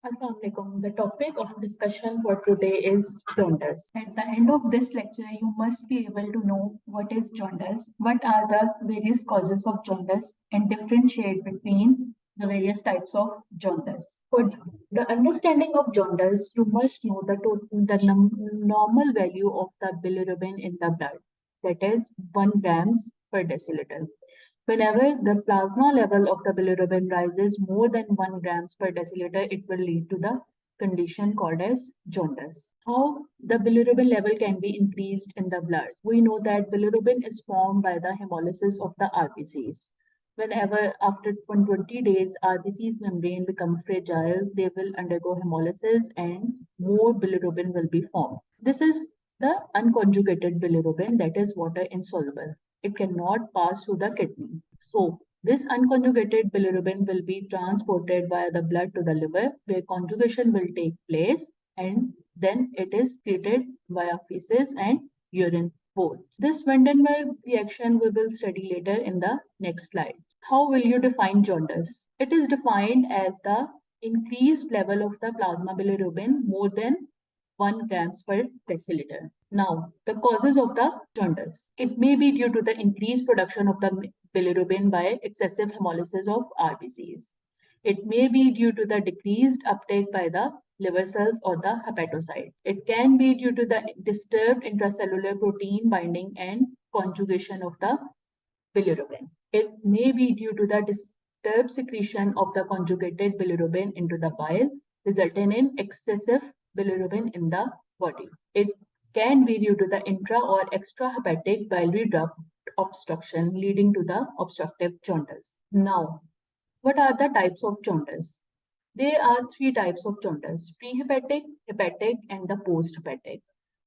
Assalamualaikum. The topic of discussion for today is jaundice. At the end of this lecture, you must be able to know what is jaundice, what are the various causes of jaundice, and differentiate between the various types of jaundice. For the understanding of jaundice, you must know the, the normal value of the bilirubin in the blood, that is 1 grams per deciliter. Whenever the plasma level of the bilirubin rises more than 1 grams per deciliter, it will lead to the condition called as jaundice. How the bilirubin level can be increased in the blood? We know that bilirubin is formed by the hemolysis of the RBCs. Whenever after 20 days RBC's membrane becomes fragile, they will undergo hemolysis and more bilirubin will be formed. This is the unconjugated bilirubin that is water insoluble it cannot pass through the kidney. So this unconjugated bilirubin will be transported via the blood to the liver where conjugation will take place and then it is treated via feces and urine both. This van den Bergh reaction we will study later in the next slide. How will you define jaundice? It is defined as the increased level of the plasma bilirubin more than 1 grams per deciliter. Now, the causes of the jaundice. It may be due to the increased production of the bilirubin by excessive hemolysis of RBCs. It may be due to the decreased uptake by the liver cells or the hepatocytes. It can be due to the disturbed intracellular protein binding and conjugation of the bilirubin. It may be due to the disturbed secretion of the conjugated bilirubin into the bile, resulting in excessive bilirubin in the body. It can be due to the intra or extrahepatic biliary duct obstruction leading to the obstructive jaundice. Now, what are the types of jaundice? There are three types of jaundice, prehepatic, hepatic, and the posthepatic.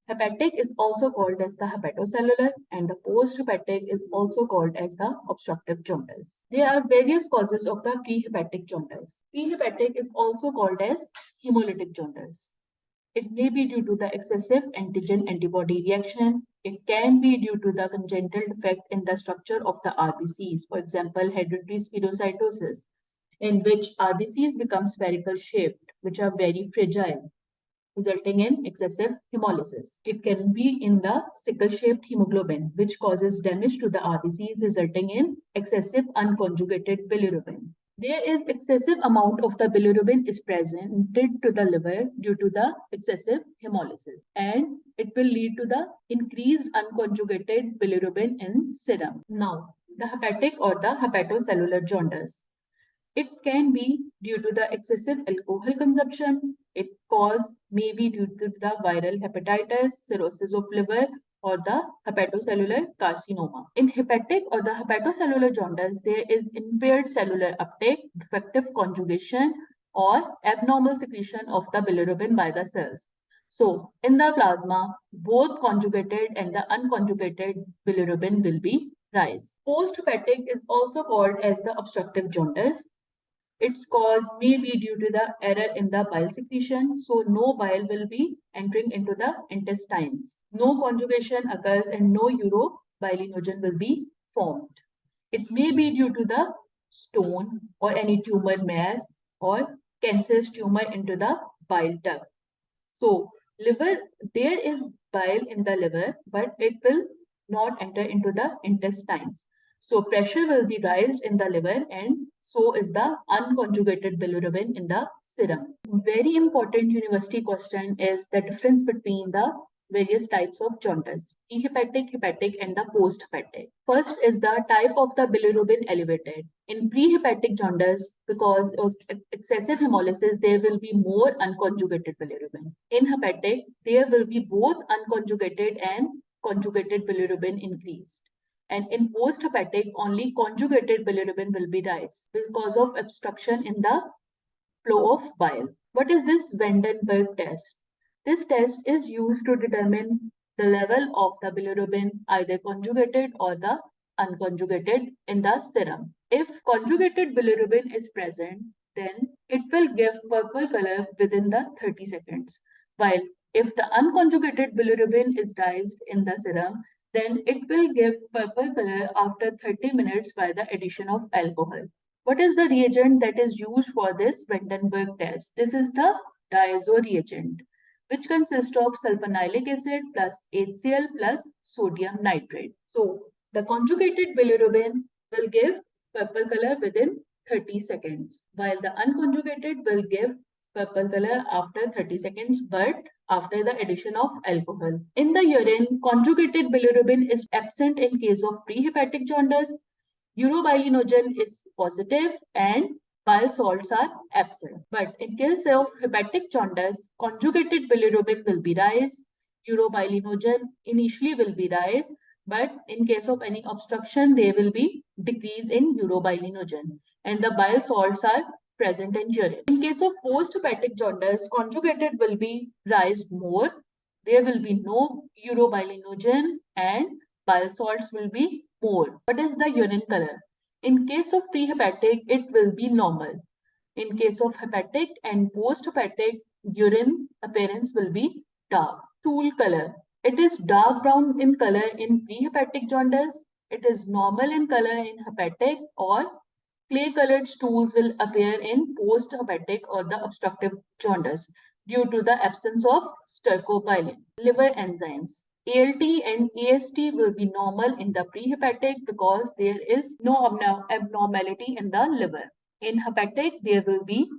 Hepatic is also called as the hepatocellular and the posthepatic is also called as the obstructive jaundice. There are various causes of the prehepatic jaundice. Prehepatic is also called as hemolytic jaundice. It may be due to the excessive antigen antibody reaction. It can be due to the congenital defect in the structure of the RBCs, for example, hereditary spherocytosis, in which RBCs become spherical shaped, which are very fragile, resulting in excessive hemolysis. It can be in the sickle-shaped hemoglobin, which causes damage to the RBCs, resulting in excessive unconjugated bilirubin there is excessive amount of the bilirubin is presented to the liver due to the excessive hemolysis and it will lead to the increased unconjugated bilirubin in serum. Now, the hepatic or the hepatocellular jaundice. It can be due to the excessive alcohol consumption. It cause may be due to the viral hepatitis, cirrhosis of liver, or the hepatocellular carcinoma. In hepatic or the hepatocellular jaundice, there is impaired cellular uptake, defective conjugation, or abnormal secretion of the bilirubin by the cells. So, in the plasma, both conjugated and the unconjugated bilirubin will be rise. Post-hepatic is also called as the obstructive jaundice. Its cause may be due to the error in the bile secretion, so no bile will be entering into the intestines. No conjugation occurs and no urobilinogen will be formed. It may be due to the stone or any tumor mass or cancerous tumor into the bile duct. So liver, there is bile in the liver, but it will not enter into the intestines. So pressure will be raised in the liver and so is the unconjugated bilirubin in the serum. Very important university question is the difference between the various types of jaundice, prehepatic, hepatic, and the posthepatic. First is the type of the bilirubin elevated. In prehepatic jaundice, because of excessive hemolysis, there will be more unconjugated bilirubin. In hepatic, there will be both unconjugated and conjugated bilirubin increased and in post-hepatic, only conjugated bilirubin will be raised because of obstruction in the flow of bile. What is this van den Bergh test? This test is used to determine the level of the bilirubin, either conjugated or the unconjugated in the serum. If conjugated bilirubin is present, then it will give purple color within the 30 seconds. While if the unconjugated bilirubin is raised in the serum, then it will give purple color after 30 minutes by the addition of alcohol. What is the reagent that is used for this van den Bergh test? This is the diazo reagent, which consists of sulfanilic acid plus HCl plus sodium nitrate. So the conjugated bilirubin will give purple color within 30 seconds, while the unconjugated will give purple color after 30 seconds, but after the addition of alcohol. In the urine, conjugated bilirubin is absent in case of prehepatic jaundice. Urobilinogen is positive and bile salts are absent. But in case of hepatic jaundice, conjugated bilirubin will be rise. Urobilinogen initially will be rise, but in case of any obstruction, there will be decrease in urobilinogen and the bile salts are present in urine. In case of post-hepatic jaundice, conjugated will be raised more. There will be no urobilinogen and bile salts will be more. What is the urine color? In case of prehepatic, it will be normal. In case of hepatic and post-hepatic, urine appearance will be dark. Stool color. It is dark brown in color in prehepatic jaundice. It is normal in color in hepatic or clay-colored stools will appear in post-hepatic or the obstructive jaundice due to the absence of stercobilin. Liver enzymes. ALT and AST will be normal in the prehepatic because there is no abnormality in the liver. In hepatic, there will be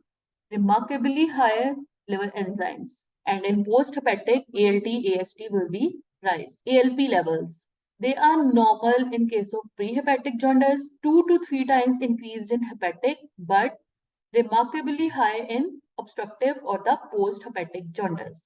remarkably higher liver enzymes. And in post-hepatic, ALT, AST will be rise. ALP levels. They are normal in case of prehepatic jaundice, two to three times increased in hepatic, but remarkably high in obstructive or the post-hepatic jaundice.